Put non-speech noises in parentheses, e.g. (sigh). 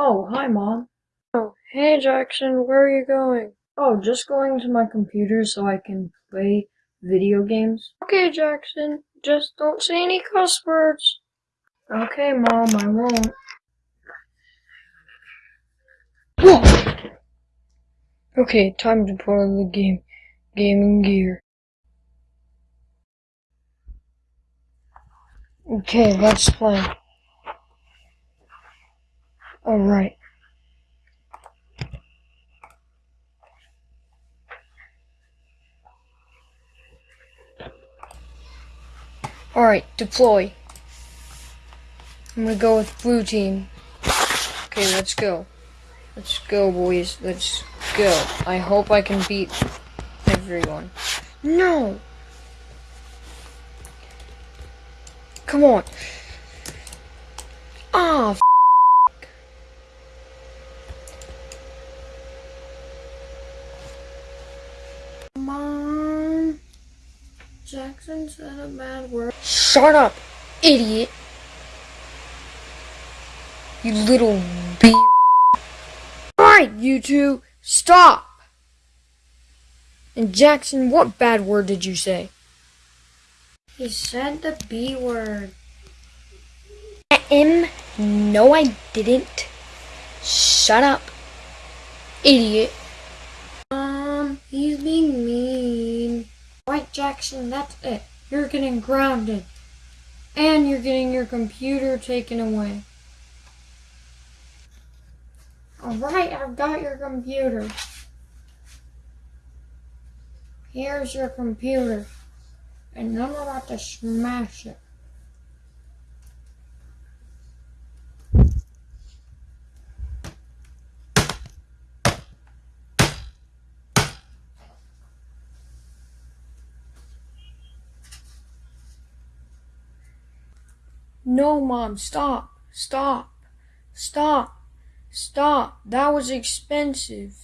Oh, hi, Mom. Oh, hey Jackson, where are you going? Oh, just going to my computer so I can play video games. Okay, Jackson, just don't say any cuss words. Okay, Mom, I won't. (laughs) Okay, time to put on the game gaming gear. Okay, let's play. Alright. Alright, deploy. I'm gonna go with blue team. Okay, let's go. Let's go, boys. Let's go. I hope I can beat everyone. No! Come on. Ah, f Mom, Jackson said a bad word. Shut up, idiot. You little b. Alright, you two, stop! And Jackson, what bad word did you say? He said the B word. M? No, I didn't. Shut up, idiot. Mom, he's being mean. Jackson, that's it. You're getting grounded. And you're getting your computer taken away. Alright, I've got your computer. Here's your computer. And I'm about to smash it. No, Mom, stop, stop, stop, stop. That was expensive.